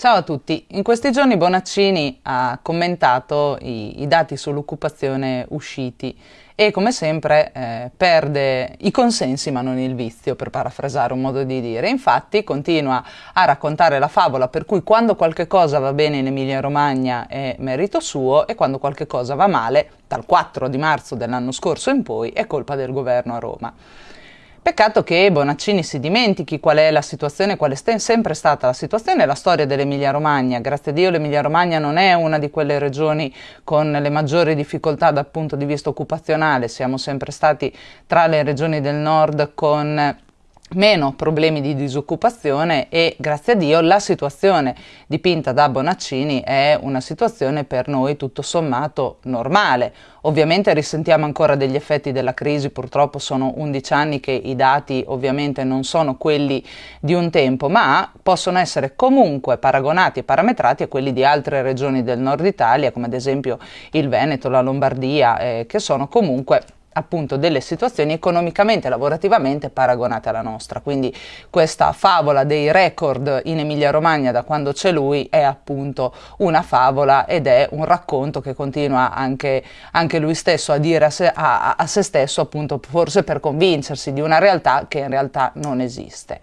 Ciao a tutti, in questi giorni Bonaccini ha commentato i, i dati sull'occupazione usciti e come sempre eh, perde i consensi ma non il vizio, per parafrasare un modo di dire. Infatti continua a raccontare la favola per cui quando qualche cosa va bene in Emilia Romagna è merito suo e quando qualche cosa va male, dal 4 di marzo dell'anno scorso in poi, è colpa del governo a Roma. Peccato che Bonaccini si dimentichi qual è la situazione, qual è sempre stata la situazione e la storia dell'Emilia Romagna. Grazie a Dio l'Emilia Romagna non è una di quelle regioni con le maggiori difficoltà dal punto di vista occupazionale, siamo sempre stati tra le regioni del nord con meno problemi di disoccupazione e grazie a Dio la situazione dipinta da Bonaccini è una situazione per noi tutto sommato normale. Ovviamente risentiamo ancora degli effetti della crisi, purtroppo sono 11 anni che i dati ovviamente non sono quelli di un tempo, ma possono essere comunque paragonati e parametrati a quelli di altre regioni del nord Italia, come ad esempio il Veneto, la Lombardia, eh, che sono comunque appunto delle situazioni economicamente e lavorativamente paragonate alla nostra. Quindi questa favola dei record in Emilia Romagna da quando c'è lui è appunto una favola ed è un racconto che continua anche, anche lui stesso a dire a se, a, a se stesso appunto forse per convincersi di una realtà che in realtà non esiste.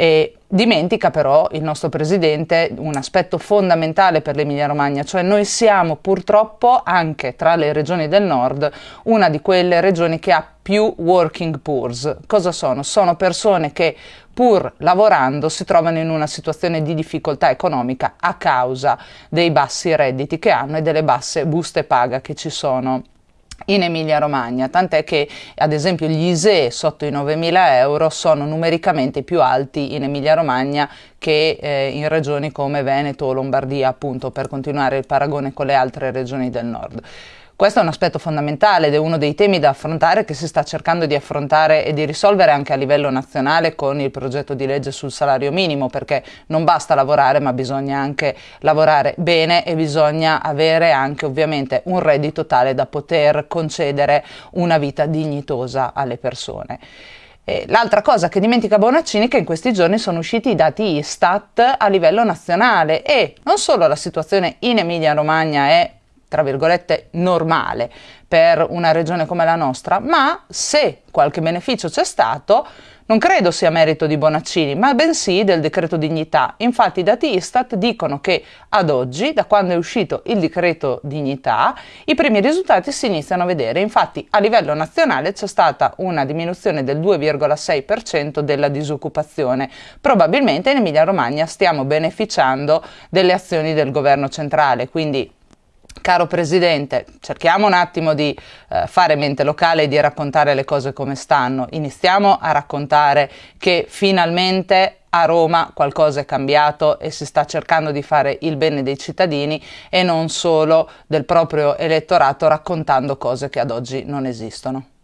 E dimentica però il nostro Presidente un aspetto fondamentale per l'Emilia Romagna, cioè noi siamo purtroppo anche tra le regioni del nord una di quelle regioni che ha più working poors. Cosa sono? Sono persone che pur lavorando si trovano in una situazione di difficoltà economica a causa dei bassi redditi che hanno e delle basse buste paga che ci sono in Emilia Romagna, tant'è che ad esempio gli ISE sotto i 9.000 euro sono numericamente più alti in Emilia Romagna che eh, in regioni come Veneto o Lombardia, appunto per continuare il paragone con le altre regioni del nord. Questo è un aspetto fondamentale ed è uno dei temi da affrontare che si sta cercando di affrontare e di risolvere anche a livello nazionale con il progetto di legge sul salario minimo perché non basta lavorare ma bisogna anche lavorare bene e bisogna avere anche ovviamente un reddito tale da poter concedere una vita dignitosa alle persone. L'altra cosa che dimentica Bonaccini è che in questi giorni sono usciti i dati Istat a livello nazionale e non solo la situazione in Emilia Romagna è tra virgolette, normale per una regione come la nostra, ma se qualche beneficio c'è stato, non credo sia merito di Bonaccini, ma bensì del decreto dignità. Infatti i dati Istat dicono che ad oggi, da quando è uscito il decreto dignità, i primi risultati si iniziano a vedere. Infatti a livello nazionale c'è stata una diminuzione del 2,6% della disoccupazione. Probabilmente in Emilia Romagna stiamo beneficiando delle azioni del governo centrale, quindi Caro Presidente, cerchiamo un attimo di eh, fare mente locale e di raccontare le cose come stanno. Iniziamo a raccontare che finalmente a Roma qualcosa è cambiato e si sta cercando di fare il bene dei cittadini e non solo del proprio elettorato raccontando cose che ad oggi non esistono.